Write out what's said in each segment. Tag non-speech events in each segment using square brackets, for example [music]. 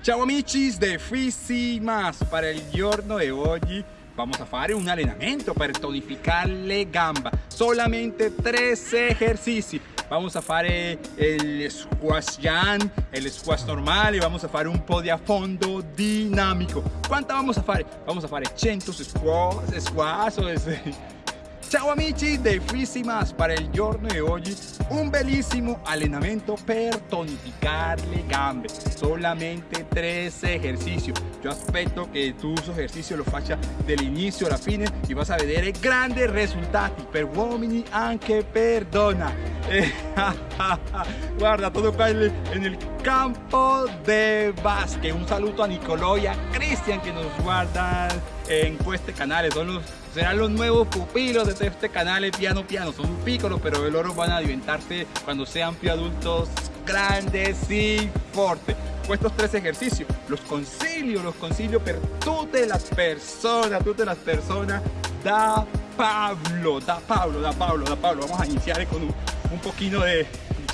Ciao amici de Fisimas, para il giorno di oggi vamos a fare un allenamento per tonificare le gambe, solamente tres ejercicios. Vamos a fare el squash jam, el squash normale, vamos a fare un po' di affondo dinamico. Quanta vamos a fare? Vamos a fare 100 squash, squash Ciao amici de Fisimas, para el giorno de hoy un bellísimo allenamento per tonificar le gambe, solamente tres ejercicios. Yo aspetto que tus ejercicios lo faccia dall'inizio alla fine y vas a vedere grandi risultati per uomini anche per donna. [laughs] Guarda todo qua en el campo de básquet. Un saludo a Nicolò y a Cristian que nos guardan en este canal. Son los serán los nuevos pupilos de este canal piano piano. Son pícolos pero el oro van a alimentarse cuando sean adultos grandes y fuertes. Estos tres ejercicios los concilio los concilio per todas las personas todas las personas. Da Pablo da Pablo da Pablo da Pablo. Vamos a iniciar con un, un poquito de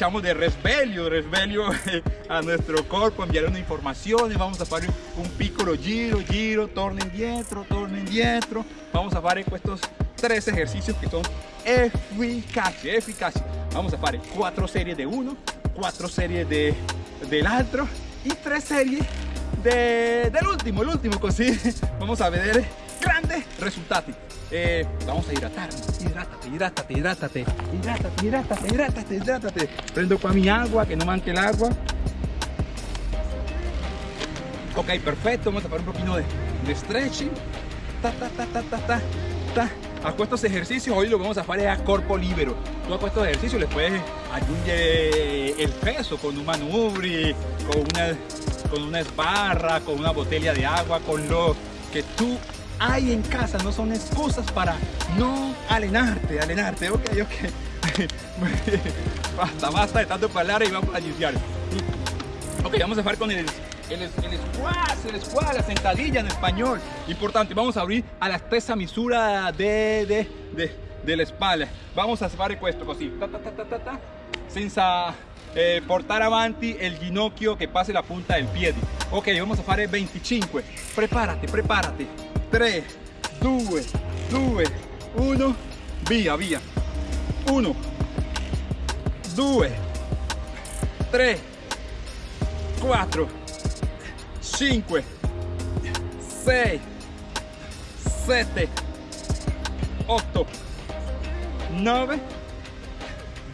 de resvelio, resvelio [laughs] a nuestro cuerpo, enviar una información, vamos a hacer un piccolo giro, giro, torno indietro, torno indietro, vamos a hacer estos tres ejercicios que son eficaces, eficaces. Vamos a hacer cuatro series de uno, cuatro series de, del otro y tres series de, del último, el último, así [laughs] vamos a ver grandes resultados. Eh, vamos a hidratarnos, hidrátate, hidrátate, hidrátate, hidrátate, hidrátate, hidrátate, hidrátate. Prendo con mi agua, que no manque el agua. Ok, perfecto, vamos a hacer un poquito de, stretching. Ta, ta, ta, ta, ta, ta, ta. Estos ejercicios hoy lo vamos a hacer a corpo libero. Tú a estos ejercicios les puedes añadir el peso con un manubri, con una, con una esbarra, con una botella de agua, con lo que tú hay en casa, no son excusas para no alenarte, alenarte, ok, ok. [laughs] basta, basta de tanto hablar y vamos a iniciar. Ok, vamos a hacer con el, el, el squat, el squat, la sentadilla en español. Importante, vamos a abrir a la espesa misura de, de, de, de la espalda. Vamos a hacer esto así, ta ta ta ta ta, senza eh, portar avanti el ginocchio que pase la punta del pie. Ok, vamos a hacer 25. Prepárate, prepárate. 3, 2, 2, 1, via, via. 1, 2, 3, 4, 5, 6, 7, 8, 9,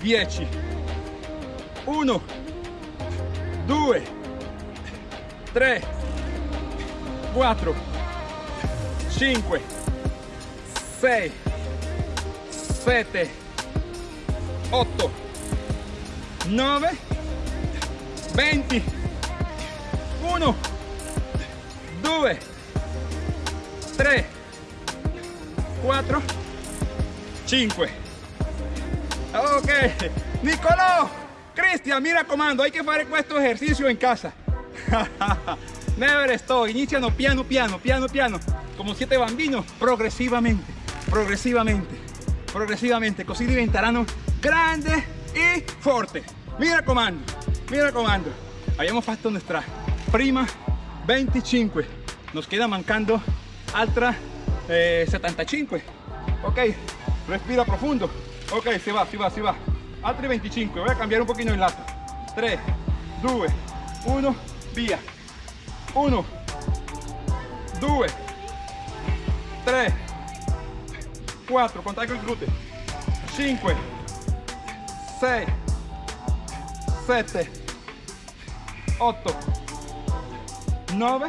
10. 1, 2, 3, 4, 5, 6, 7, 8, 9, 20, 1, 2, 3, 4, 5. Ok, Nicolò, Cristian, mira comando, hay que hacer este ejercicio en casa. [laughs] Never stop, iniciano piano piano, piano piano como siete bambinos, progresivamente, progresivamente, progresivamente, así diventeranno grandes y fuertes. Mira comando, mira comando. Habíamos fatto nuestra prima 25, nos queda mancando altra 75. Eh, ok, respira profundo. Ok, se va, se va, se va. Altri 25, voy a cambiar un poquito el lato. 3, 2, 1, via. 1, 2, 3, 4, contate con il gluteo, 5, 6, 7, 8, 9,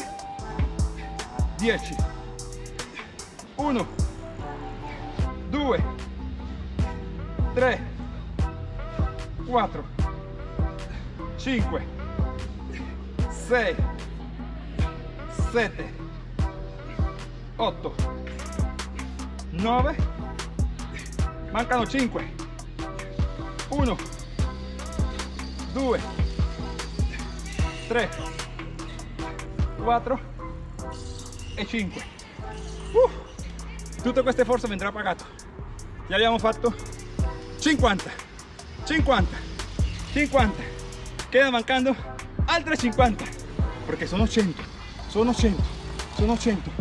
10, 1, 2, 3, 4, 5, 6, 7, 8, 9 mancano 5 1 2 3 4 e 5 uh, tutte queste forze vendrà pagato ya abbiamo fatto 50 50 50 queda mancando altre 50 perché sono 100 sono 100 sono 100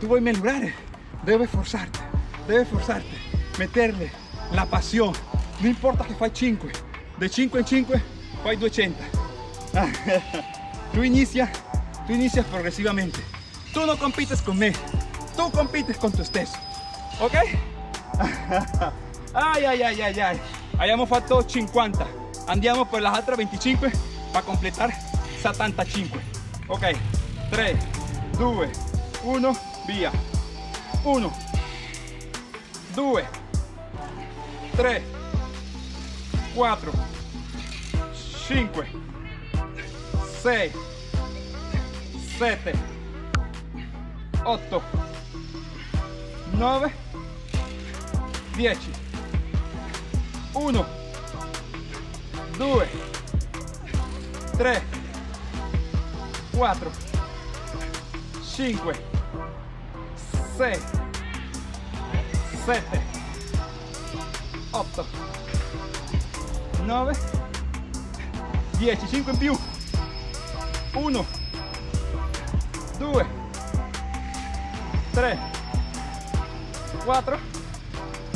tu vuoi migliorare debes forzarte debes forzarte meterle la pasión. No importa che fai 5 de 5 in 5 fai 200 tu inicia tu inicias progresivamente. Tu no compites con me tu compites con tu stesso ok [laughs] ay ay ay ay ay. Abbiamo fatto 50 andiamo per las altre 25 para completar 75 ok. 3 2 1 via 1 2 3 4 5 6 7 8 9 10 1 2 3 4 5 6 7 8 9 10 5 in più 1 2 3 4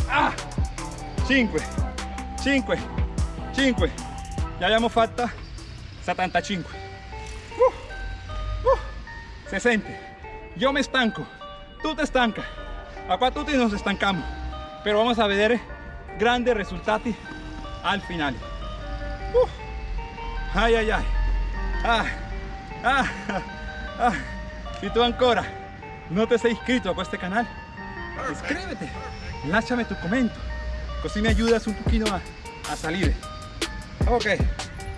ah 5 5 5 ya abbiamo fatta 75 uh, uh, se sente yo me estanco tú te estancas acá tutti nos estancamos pero vamos a ver grandes resultados al final. Uh, ay ay ay. Ah, ah, ah. si tú ancora no te sei iscrito a este canal. Iscríbete lasciami tu commento così mi ayudas un pochino a, a salire ok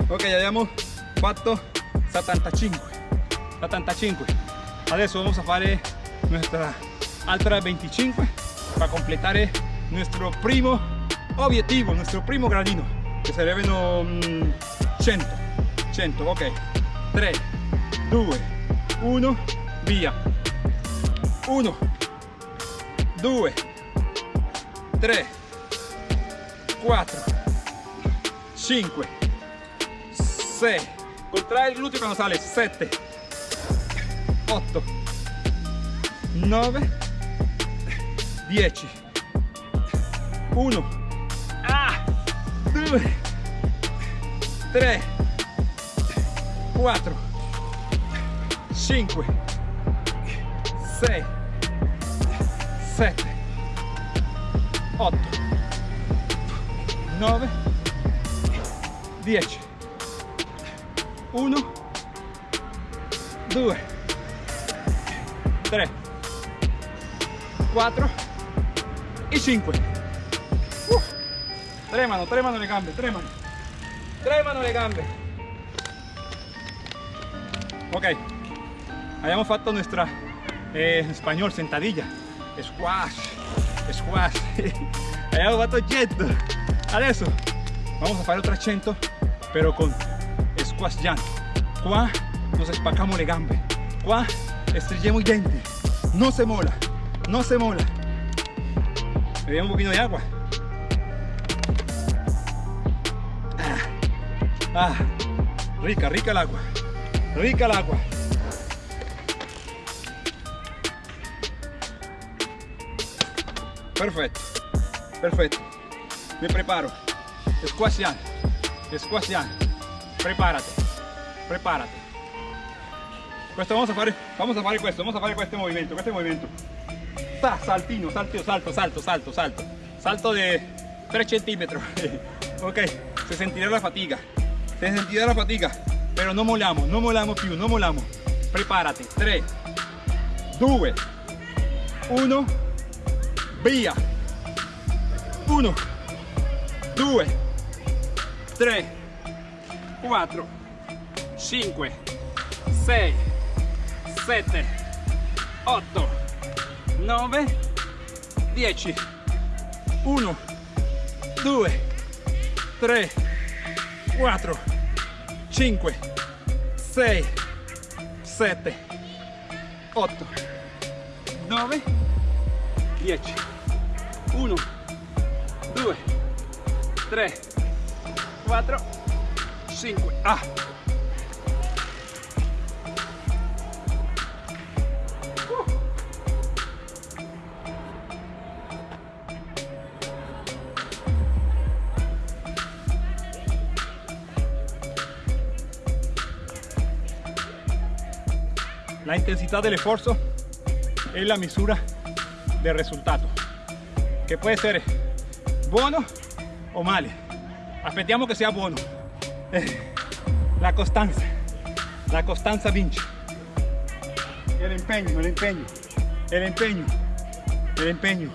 ok abbiamo fatto 75 75 adesso vamos a fare nuestra altra 25 para completar nuestro primo objetivo nuestro primo gradino que sarebbero mm, 100 100 ok. 3 2 1 via. 1 2 3 4 5 6 contrae il gluteo quando sale 7 8 9 10 1 ah, 2 3 4 5 6 7 8 9 10 1 2 3 4 y 5 uh, tremano tremano le gambe tremano tremano le gambe ok. Habíamos fatto nuestra eh, en español sentadilla. Squash squash. Abbiamo fatto 100 adesso vamos a fare otra 100 pero con squash jump qua nos espacamos le gambe qua estrellemos i denti no se mola no se mola dio un poquito de agua. Ah, ah, rica rica el agua rica el agua. Perfecto perfecto. Me preparo. Squashian squashian prepárate prepárate. Questo vamos a fare vamos a fare questo vamos a fare questo movimento questo movimento Saltino salto salto salto salto salto. Salto de 3 centímetros. [laughs] Ok se sentirá la fatiga. Se sentirá la fatiga. Pero no molamos no molamos più no molamos. Prepárate. 3 2 1 via. 1 2 3 4 5 6 7 8 9 10 1 2 3 4 5 6 7 8 9 10 1 2 3 4 5 ah la intensità dell'esforzo è la misura del risultato, che può essere buono o male. Aspettiamo che sia buono. Eh, [laughs] la costanza, la costanza vince. El empeño, el empeño, el empeño, el empeño.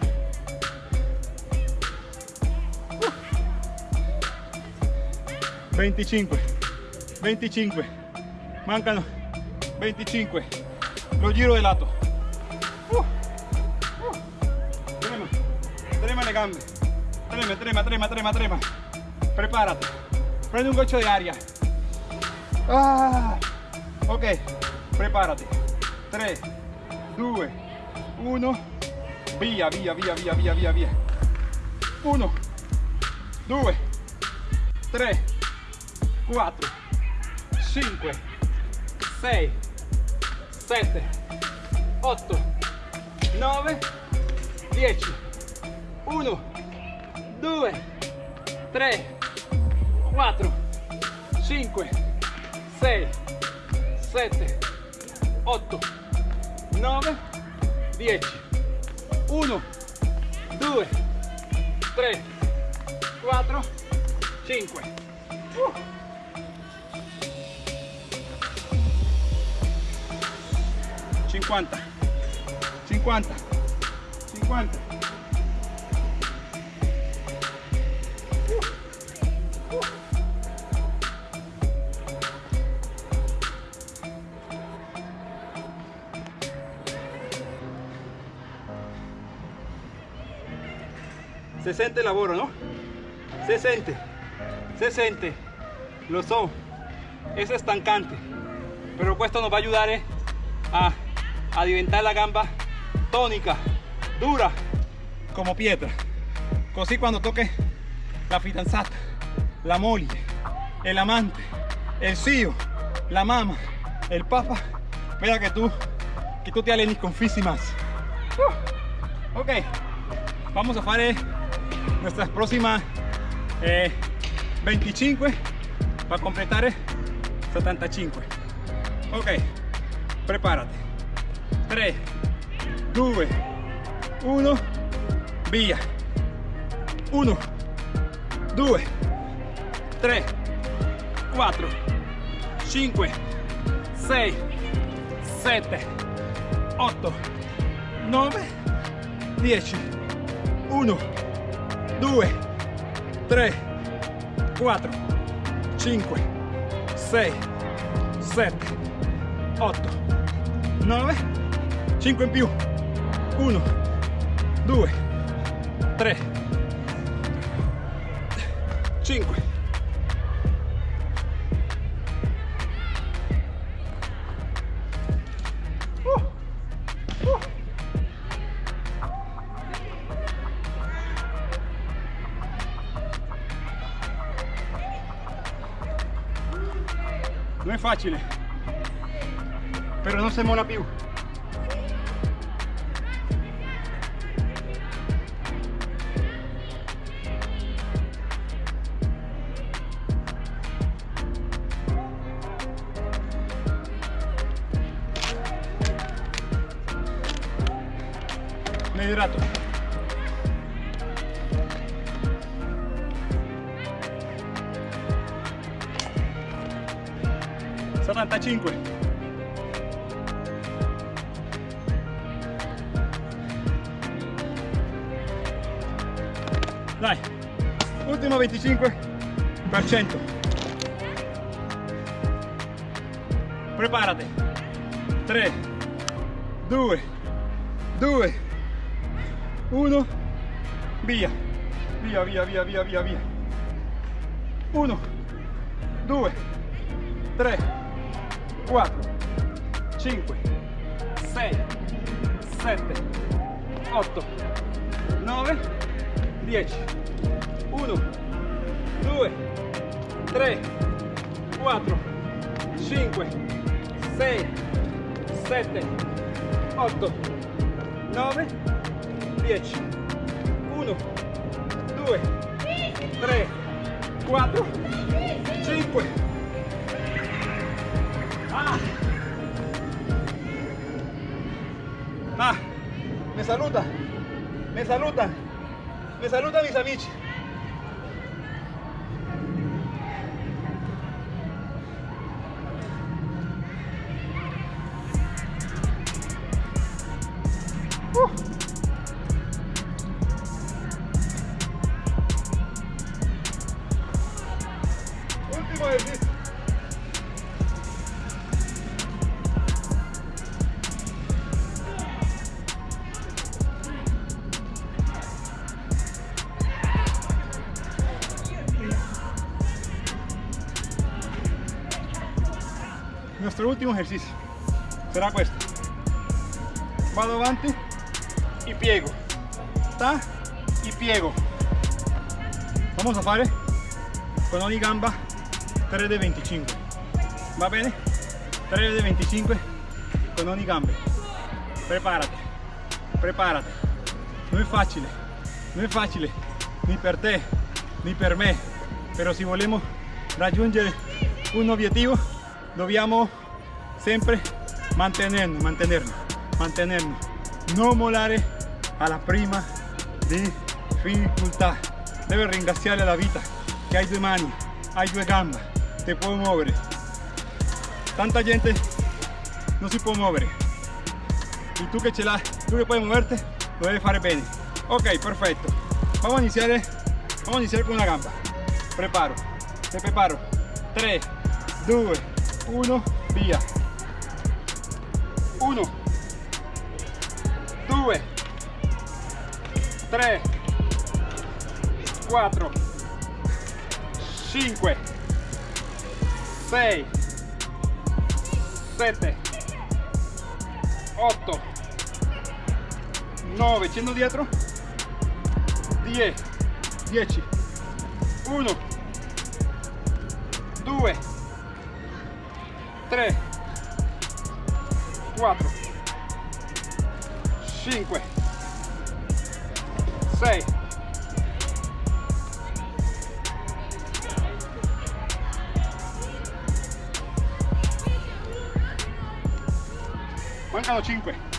25 25 mancano 25 lo giro de lato. Trema trema le gambe. Trema trema trema trema trema prepárate. Prende un gocho de aria ah. ok prepárate. 3 2 1 via via via via via via via 1 2 3 4, 5, 6, 7, 8, 9, 10, 1, 2, 3, 4, 5, 6, 7, 8, 9, 10, 1, 2, 3, 4, 5. Uh. 50 50 50 se sente el lavoro, ¿no? Se siente, se siente, lo son, es estancante, pero esto nos va a ayudar eh, a a diventar la gamba tónica, dura, como piedra. Así cuando toque la fidanzata, la moglie, el amante, el zio, la mamá, el papa, mira que tú, que tú te alenis con físimas. Uh, ok, vamos a hacer nuestras próximas 25 eh, para completar 75. Ok, prepárate. 3 2 1 via. 1 2 3 4 5 6 7 8 9 10 1 2 3 4 5 6 7 8 9 5 in più. 1 2 3 5 uh, uh. non è facile. Però non si mola più me hidrato. Settantacinque. Dai, ultimo 25%. Preparate. 3, 2, 2, 1 via. Via via via via via via. 1 2 3 4 5 6 7 8 9 10 1 2 3 4 5 6 7 8 9 10 1 2 3 4 5 ah. Me saluta me saluta me saluta mis amigos último ejercicio será questo. Vado avanti y piego. Ta y piego. Vamos a fare con ogni gamba 3 de 25. Va bene? 3 de 25 con ogni gamba. Prepárate, prepárate. No es fácil, no es fácil ni per te ni per me, pero si volemos raggiungere un objetivo dobbiamo sempre mantenernos, mantenernos, mantenernos, no molare alla prima difficoltà. Debe ringraziare la vita che hai due mani, hai due gambe, te puoi muovere. Tanta gente no si può muovere. Y tú que ce l'hai, tú que puedes moverte, lo debes fare bene. Ok, perfecto. Vamos a iniciar, vamos a iniciar con una gamba. Preparo, te preparo. 3, 2, 1, via. 3, 4, 5, 6, 7, 8, 9, scendo dietro, 10, 10, 1, 2, 3, 4, 5, 6, 5.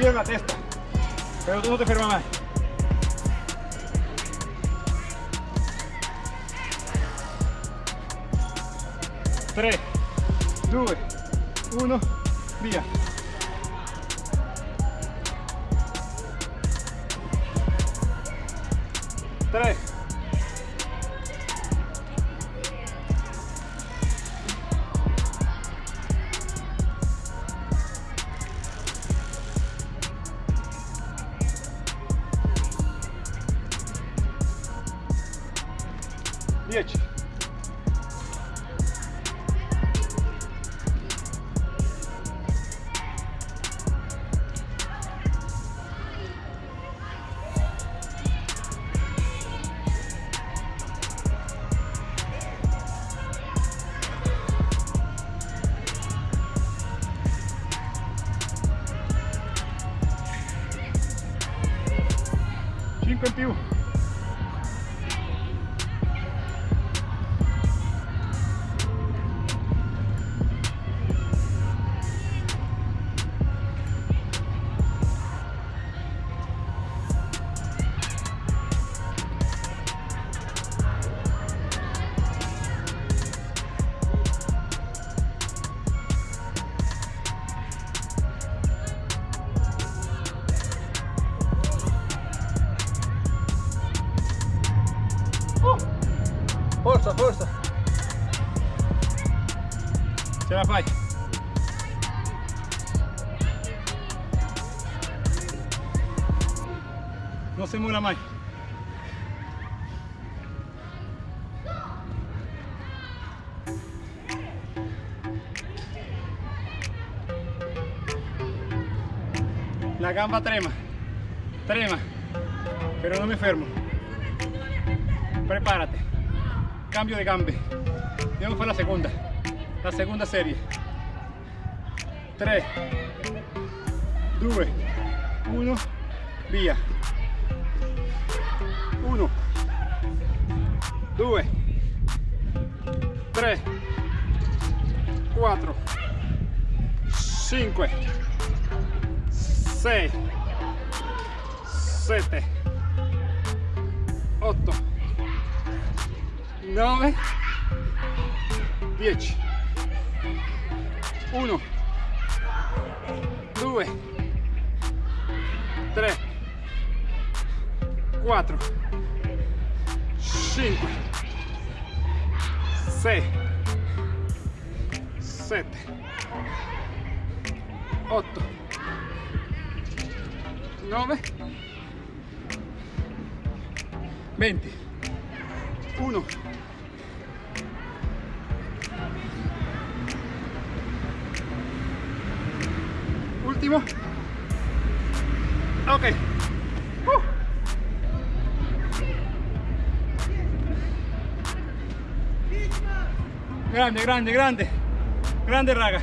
Te gira la testa, pero tú no te fermas más. 3, 2, 1, via. Forza, forza. Ce la fai. No se muera más. La gamba trema, trema, pero no me enfermo. Prepárate. Cambio de gambe. Andiamo a la segunda. La segunda serie. 3, 2, 1, via. 1, 2, 3, 4, 5, 6, 7, 8, 9, 10, 1, 2, 3, 4, 5, 6, 7, 8, 9, 20, 1, último. Ok. Uh. Grande, grande, grande. Grande raga.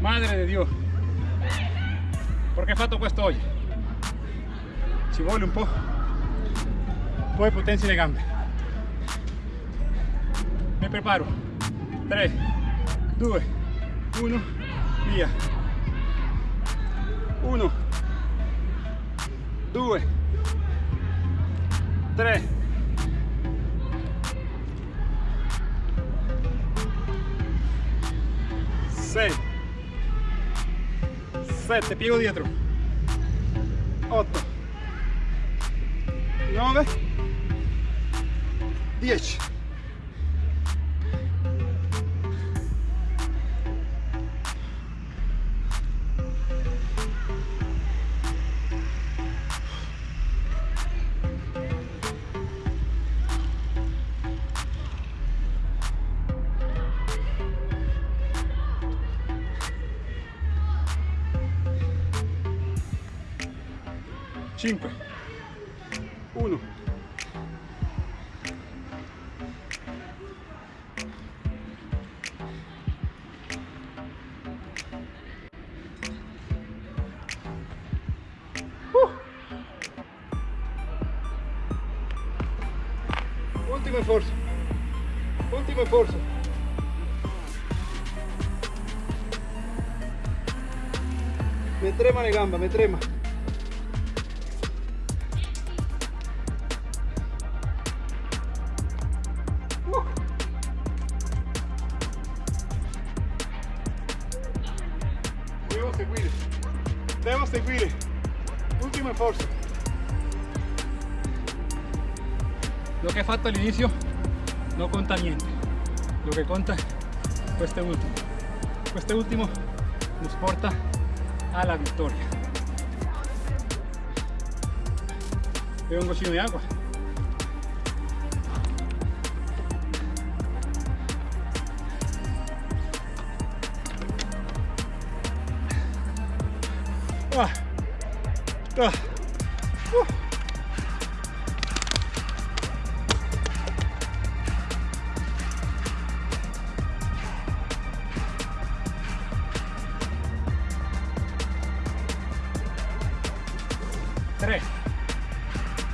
Madre di Dio. Perché fatto questo oggi? Ci vuole un po', un po' di potenza nelle gambe. Mi preparo. 3, 2, 1, via. 1, 2, 3, 6, 7, piego dietro. 8, 9, 10. Me trema la gamba, me trema. Devo seguire. Devo seguire. Ultimo sforzo. Lo che hai fatto all'inizio non conta niente. Lo che conta è questo ultimo. Questo ultimo nos porta alla vittoria. Bevo un goccino di acqua. Ah. Ah. Uh.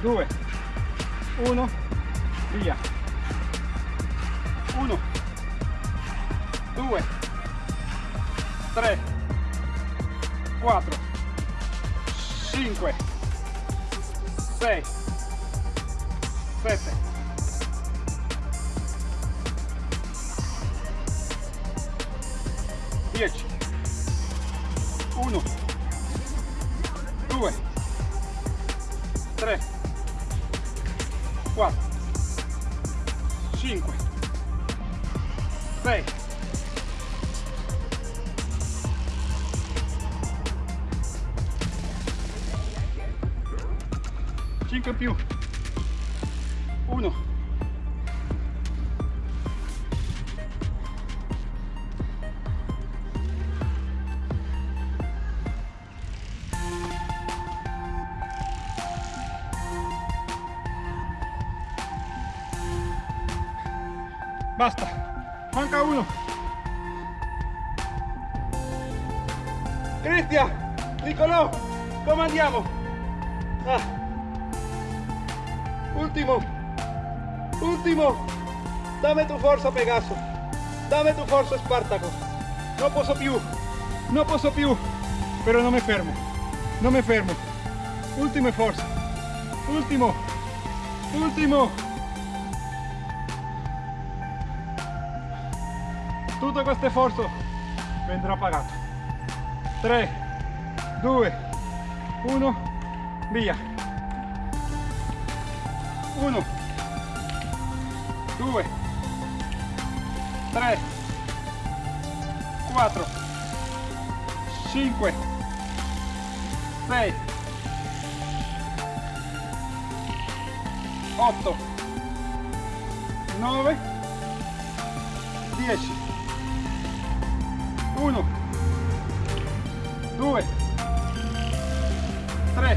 2 1 via. 1 2 3 4 5 6 7 6 5 in più 1 Dame tu forza Pegaso. Dame tu forza Spartaco. No posso più. No posso più. Pero no me fermo. No me fermo. Ultimo esfuerzo. Último. Último. Tutto questo sforzo vendrà pagato. 3, 2, 1, via. 1, 2, 3, 4, 5, 6, 8, 9, 10, 1, 2, 3,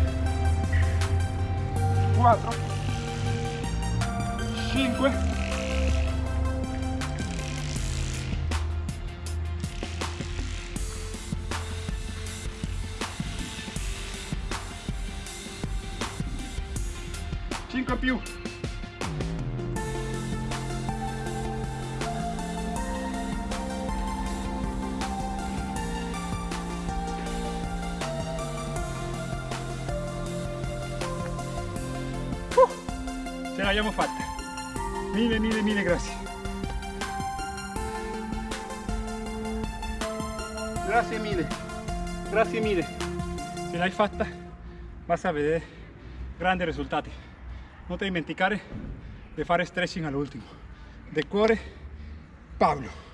4, 5, più. Uh, ce l'abbiamo fatta. Mille, mille, mille grazie. Grazie mille. Grazie mille. Se l'hai fatta vas a vedere grandi risultati. Non ti dimenticare di fare stretching all'ultimo. De cuore, Paolo.